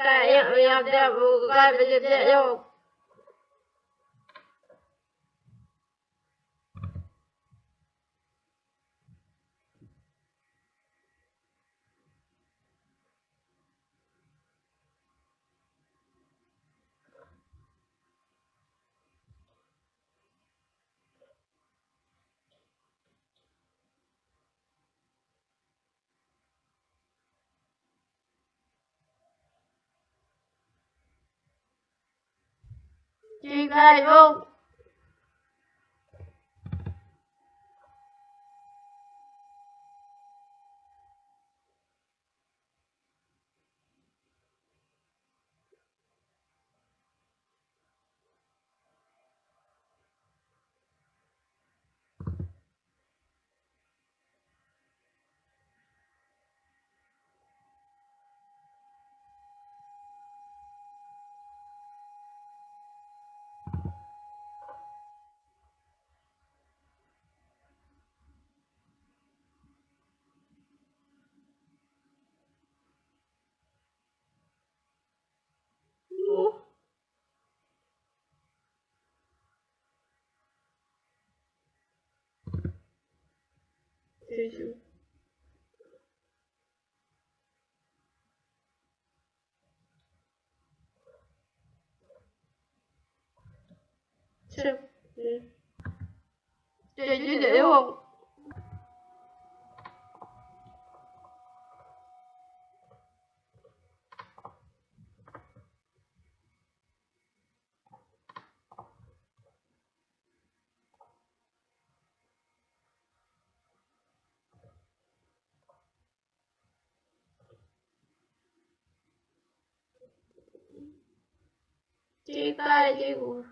ตะยังยังเดบุกไปเป็นเดียว You guys vote. жизнь. Все. Я не делал. Chị ta chị của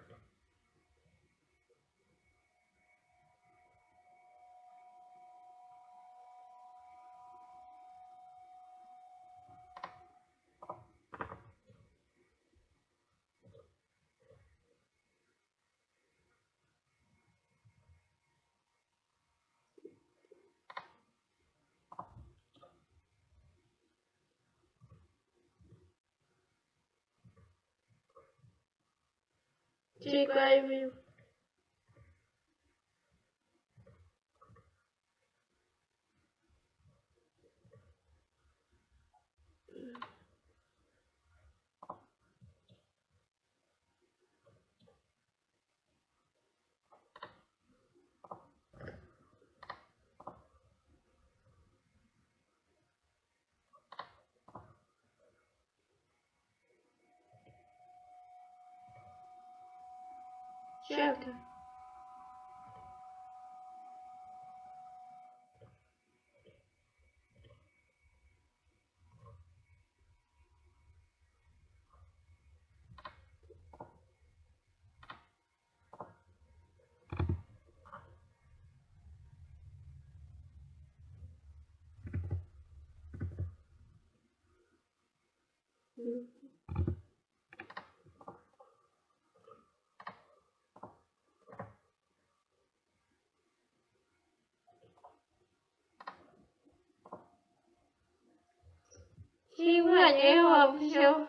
Jake Lively Shelter. Mm-hmm. Конечно, все.